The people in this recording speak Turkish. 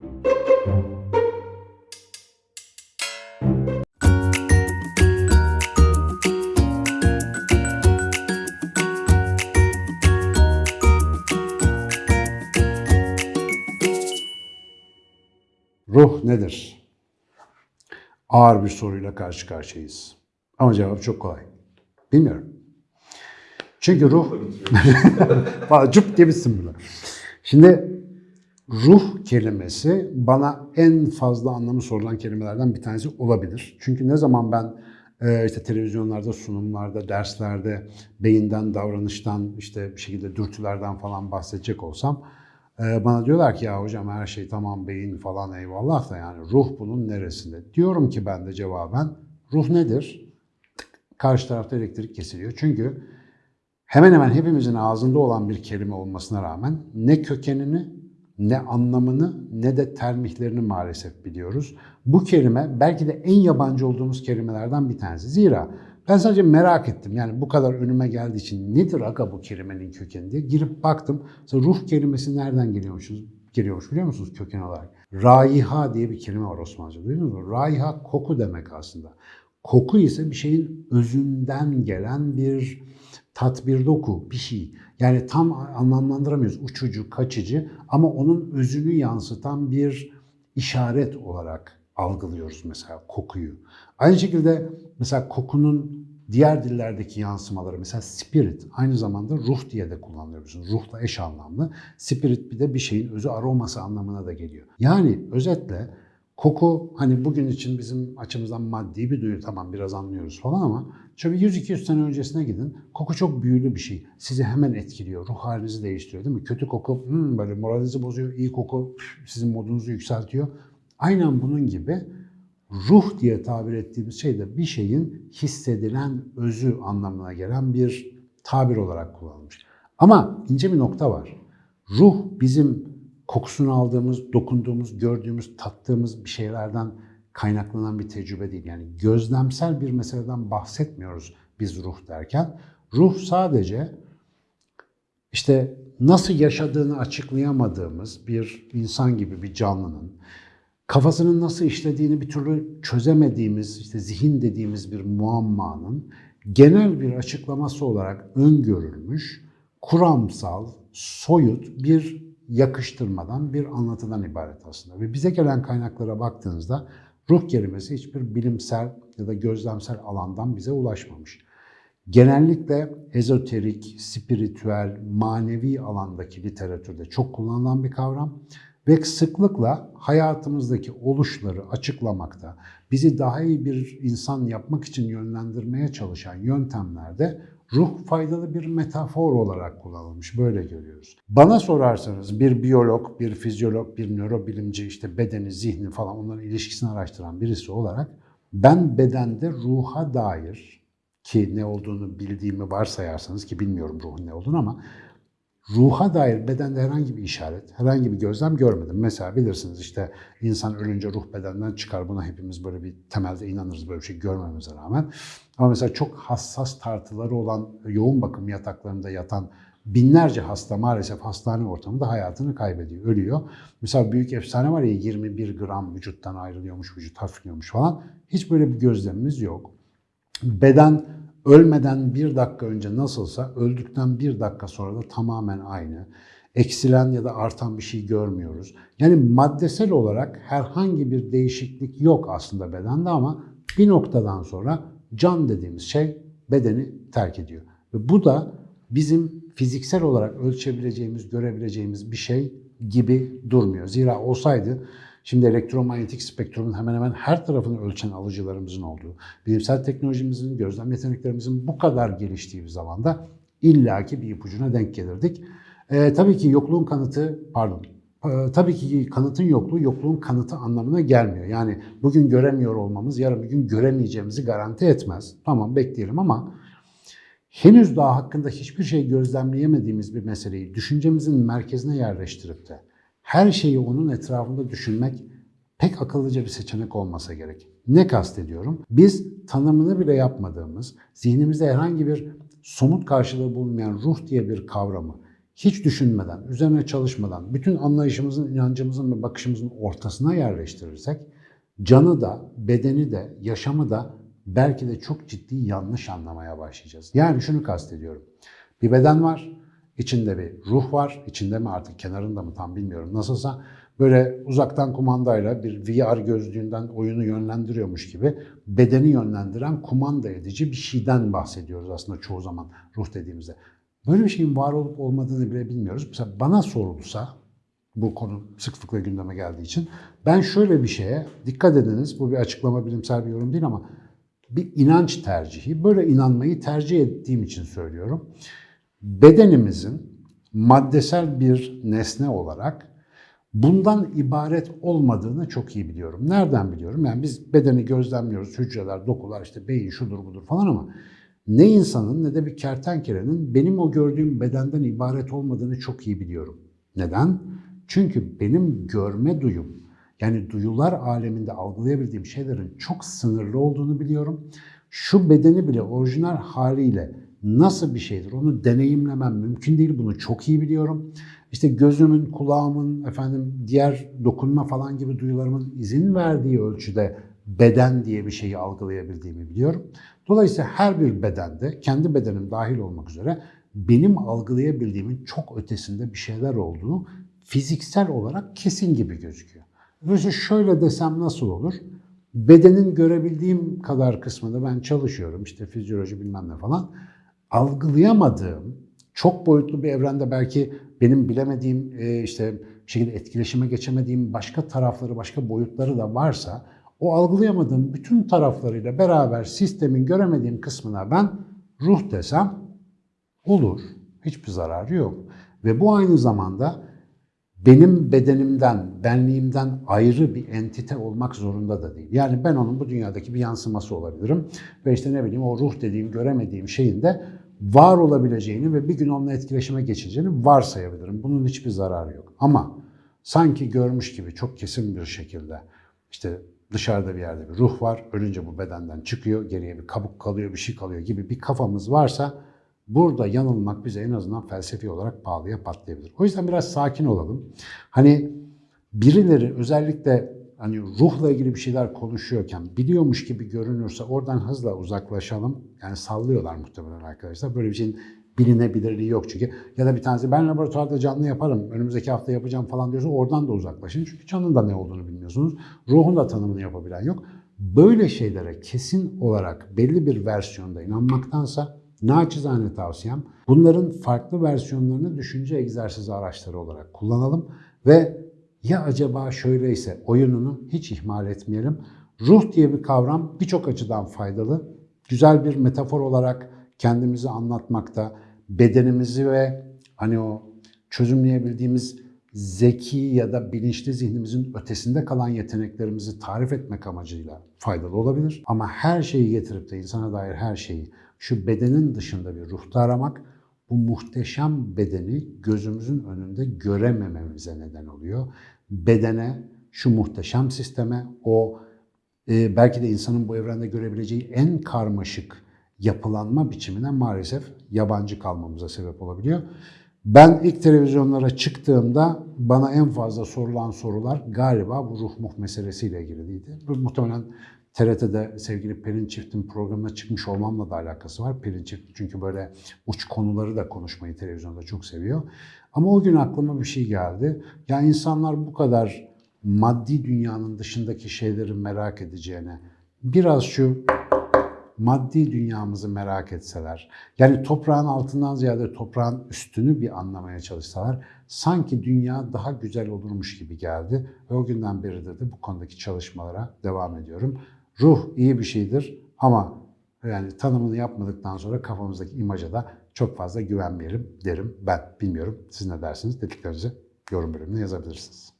Ruh nedir? Ağır bir soruyla karşı karşıyayız. Ama cevap çok kolay. Bilmiyorum. Çünkü ruh... Cüp diye bitsin böyle. Şimdi ruh kelimesi bana en fazla anlamı sorulan kelimelerden bir tanesi olabilir. Çünkü ne zaman ben e, işte televizyonlarda, sunumlarda, derslerde beyinden, davranıştan, işte bir şekilde dürtülerden falan bahsedecek olsam e, bana diyorlar ki ya hocam her şey tamam beyin falan eyvallah da yani ruh bunun neresinde? Diyorum ki ben de cevaben ruh nedir? Karşı tarafta elektrik kesiliyor. Çünkü hemen hemen hepimizin ağzında olan bir kelime olmasına rağmen ne kökenini, ne anlamını, ne de termihlerini maalesef biliyoruz. Bu kelime belki de en yabancı olduğumuz kelimelerden bir tanesi. Zira ben sadece merak ettim. Yani bu kadar önüme geldiği için nedir aga bu kelimenin kökeni diye girip baktım. Mesela ruh kelimesi nereden geliyormuşuz? Geliyormuş biliyor musunuz köken olarak? Raiha diye bir kelime var Osmanlıca. Duydunuz mu? Raiha koku demek aslında. Koku ise bir şeyin özünden gelen bir tat, bir şey. Yani tam anlamlandıramıyoruz. Uçucu, kaçıcı ama onun özünü yansıtan bir işaret olarak algılıyoruz mesela kokuyu. Aynı şekilde mesela kokunun diğer dillerdeki yansımaları mesela spirit aynı zamanda ruh diye de kullanılabiliyorsunuz. Ruhla eş anlamlı. Spirit bir de bir şeyin özü aroması anlamına da geliyor. Yani özetle koku hani bugün için bizim açımızdan maddi bir duyu tamam biraz anlıyoruz falan ama şöyle 100-200 sene öncesine gidin. Koku çok büyülü bir şey. Sizi hemen etkiliyor. Ruh halinizi değiştiriyor değil mi? Kötü koku hmm, böyle moralinizi bozuyor. İyi koku sizin modunuzu yükseltiyor. Aynen bunun gibi ruh diye tabir ettiğimiz şey de bir şeyin hissedilen özü anlamına gelen bir tabir olarak kullanılmış. Ama ince bir nokta var. Ruh bizim kokusunu aldığımız, dokunduğumuz, gördüğümüz, tattığımız bir şeylerden kaynaklanan bir tecrübe değil. Yani gözlemsel bir meseleden bahsetmiyoruz biz ruh derken. Ruh sadece işte nasıl yaşadığını açıklayamadığımız bir insan gibi bir canlının kafasının nasıl işlediğini bir türlü çözemediğimiz, işte zihin dediğimiz bir muammanın genel bir açıklaması olarak öngörülmüş, kuramsal, soyut bir yakıştırmadan, bir anlatıdan ibaret aslında. Ve bize gelen kaynaklara baktığınızda ruh kelimesi hiçbir bilimsel ya da gözlemsel alandan bize ulaşmamış. Genellikle ezoterik, spiritüel, manevi alandaki literatürde çok kullanılan bir kavram ve sıklıkla hayatımızdaki oluşları açıklamakta, bizi daha iyi bir insan yapmak için yönlendirmeye çalışan yöntemlerde ruh faydalı bir metafor olarak kullanılmış. Böyle görüyoruz. Bana sorarsanız bir biyolog, bir fizyolog, bir nörobilimci, işte bedeni, zihni falan onların ilişkisini araştıran birisi olarak ben bedende ruha dair ki ne olduğunu bildiğimi varsayarsanız ki bilmiyorum ruhun ne olduğunu ama ruha dair bedende herhangi bir işaret, herhangi bir gözlem görmedim. Mesela bilirsiniz işte insan ölünce ruh bedenden çıkar. Buna hepimiz böyle bir temelde inanırız böyle bir şey görmemize rağmen. Ama mesela çok hassas tartıları olan yoğun bakım yataklarında yatan binlerce hasta maalesef hastane ortamında hayatını kaybediyor, ölüyor. Mesela büyük efsane var ya 21 gram vücuttan ayrılıyormuş, vücut hafifliyormuş falan. Hiç böyle bir gözlemimiz yok. Beden ölmeden bir dakika önce nasılsa öldükten bir dakika sonra da tamamen aynı. Eksilen ya da artan bir şey görmüyoruz. Yani maddesel olarak herhangi bir değişiklik yok aslında bedende ama bir noktadan sonra can dediğimiz şey bedeni terk ediyor. Ve bu da bizim fiziksel olarak ölçebileceğimiz, görebileceğimiz bir şey gibi durmuyor. Zira olsaydı Şimdi elektromanyetik spektrumun hemen hemen her tarafını ölçen alıcılarımızın olduğu, bilimsel teknolojimizin, gözlem yeteneklerimizin bu kadar geliştiği bir zamanda illaki bir ipucuna denk gelirdik. Ee, tabii ki yokluğun kanıtı, pardon, ee, tabii ki kanıtın yokluğu yokluğun kanıtı anlamına gelmiyor. Yani bugün göremiyor olmamız yarın bir gün göremeyeceğimizi garanti etmez. Tamam bekleyelim ama henüz daha hakkında hiçbir şey gözlemleyemediğimiz bir meseleyi düşüncemizin merkezine yerleştirip de her şeyi onun etrafında düşünmek pek akıllıca bir seçenek olmasa gerek. Ne kastediyorum? Biz tanımını bile yapmadığımız, zihnimizde herhangi bir somut karşılığı bulunmayan ruh diye bir kavramı hiç düşünmeden, üzerine çalışmadan, bütün anlayışımızın, inancımızın ve bakışımızın ortasına yerleştirirsek, canı da, bedeni de, yaşamı da belki de çok ciddi yanlış anlamaya başlayacağız. Yani şunu kastediyorum. Bir beden var, içinde bir ruh var, içinde mi artık kenarında mı tam bilmiyorum. Nasılsa böyle uzaktan kumandayla bir VR gözlüğünden oyunu yönlendiriyormuş gibi bedeni yönlendiren kumanda edici bir şeyden bahsediyoruz aslında çoğu zaman ruh dediğimizde. Böyle bir şeyin var olup olmadığını bile bilmiyoruz. Mesela bana sorulsa, bu konu sıklıkla gündeme geldiği için, ben şöyle bir şeye, dikkat ediniz, bu bir açıklama, bilimsel bir yorum değil ama bir inanç tercihi, böyle inanmayı tercih ettiğim için söylüyorum. Bedenimizin maddesel bir nesne olarak bundan ibaret olmadığını çok iyi biliyorum. Nereden biliyorum? Yani biz bedeni gözlemliyoruz, hücreler, dokular, işte beyin şudur budur falan ama ne insanın ne de bir kertenkelenin benim o gördüğüm bedenden ibaret olmadığını çok iyi biliyorum. Neden? Çünkü benim görme duyum, yani duyular aleminde algılayabildiğim şeylerin çok sınırlı olduğunu biliyorum. Şu bedeni bile orijinal haliyle nasıl bir şeydir onu deneyimlemem mümkün değil. Bunu çok iyi biliyorum. İşte gözümün, kulağımın, efendim diğer dokunma falan gibi duyularımın izin verdiği ölçüde beden diye bir şeyi algılayabildiğimi biliyorum. Dolayısıyla her bir bedende, kendi bedenim dahil olmak üzere benim algılayabildiğimin çok ötesinde bir şeyler olduğu fiziksel olarak kesin gibi gözüküyor. Dolayısıyla şöyle desem nasıl olur? Bedenin görebildiğim kadar kısmında ben çalışıyorum. işte fizyoloji bilmem ne falan. Algılayamadığım, çok boyutlu bir evrende belki benim bilemediğim, e, işte bir şekilde etkileşime geçemediğim başka tarafları, başka boyutları da varsa o algılayamadığım bütün taraflarıyla beraber sistemin göremediğim kısmına ben ruh desem olur. Hiçbir zararı yok. Ve bu aynı zamanda benim bedenimden, benliğimden ayrı bir entite olmak zorunda da değil. Yani ben onun bu dünyadaki bir yansıması olabilirim. Ve işte ne bileyim o ruh dediğim, göremediğim şeyin de var olabileceğini ve bir gün onunla etkileşime geçeceğini varsayabilirim. Bunun hiçbir zararı yok. Ama sanki görmüş gibi çok kesin bir şekilde işte dışarıda bir yerde bir ruh var, ölünce bu bedenden çıkıyor, geriye bir kabuk kalıyor, bir şey kalıyor gibi bir kafamız varsa burada yanılmak bize en azından felsefi olarak pahalıya patlayabilir. O yüzden biraz sakin olalım. Hani birileri özellikle hani ruhla ilgili bir şeyler konuşuyorken biliyormuş gibi görünürse oradan hızla uzaklaşalım. Yani sallıyorlar muhtemelen arkadaşlar. Böyle bir şeyin bilinebilirliği yok çünkü. Ya da bir tanesi ben laboratuvarda canlı yaparım, önümüzdeki hafta yapacağım falan diyorsa oradan da uzaklaşın. Çünkü canın da ne olduğunu bilmiyorsunuz. Ruhun da tanımını yapabilen yok. Böyle şeylere kesin olarak belli bir versiyonda inanmaktansa naçizane tavsiyem bunların farklı versiyonlarını düşünce egzersizi araçları olarak kullanalım ve ya acaba şöyleyse oyununu hiç ihmal etmeyelim. Ruh diye bir kavram birçok açıdan faydalı. Güzel bir metafor olarak kendimizi anlatmakta, bedenimizi ve hani o çözümleyebildiğimiz zeki ya da bilinçli zihnimizin ötesinde kalan yeteneklerimizi tarif etmek amacıyla faydalı olabilir. Ama her şeyi getirip de insana dair her şeyi şu bedenin dışında bir ruhta aramak bu muhteşem bedeni gözümüzün önünde göremememize neden oluyor. Bedene, şu muhteşem sisteme, o e, belki de insanın bu evrende görebileceği en karmaşık yapılanma biçimine maalesef yabancı kalmamıza sebep olabiliyor. Ben ilk televizyonlara çıktığımda bana en fazla sorulan sorular galiba bu ruh muh meselesiyle ilgiliydi. Muhtemelen TRT'de sevgili Pelin Çift'in programına çıkmış olmamla da alakası var. Pelin Çift çünkü böyle uç konuları da konuşmayı televizyonda çok seviyor. Ama o gün aklıma bir şey geldi. Ya insanlar bu kadar maddi dünyanın dışındaki şeyleri merak edeceğine biraz şu maddi dünyamızı merak etseler, yani toprağın altından ziyade toprağın üstünü bir anlamaya çalışsalar, sanki dünya daha güzel olurmuş gibi geldi. Ve o günden beridir de bu konudaki çalışmalara devam ediyorum. Ruh iyi bir şeydir ama yani tanımını yapmadıktan sonra kafamızdaki imaja da çok fazla güvenmeyelim derim ben. Bilmiyorum siz ne dersiniz dediklerinizi yorum bölümüne yazabilirsiniz.